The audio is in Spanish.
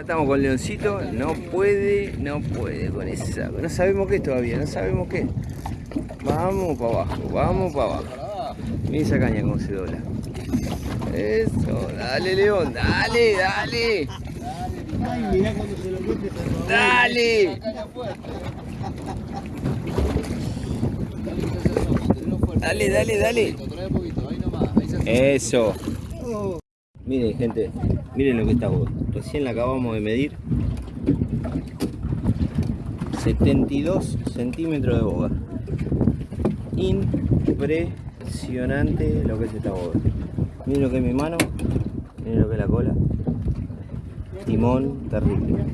Acá estamos con Leoncito, no puede, no puede con esa, no sabemos qué todavía, no sabemos qué. Vamos para abajo, vamos para abajo. Mira esa caña cómo se dobla. Eso, dale León, dale, dale. Dale. Dale, dale, dale. Eso. Miren gente, miren lo que está vos. Recién la acabamos de medir. 72 centímetros de boga. Impresionante lo que es esta boga. Miren lo que es mi mano, miren lo que es la cola. Timón terrible.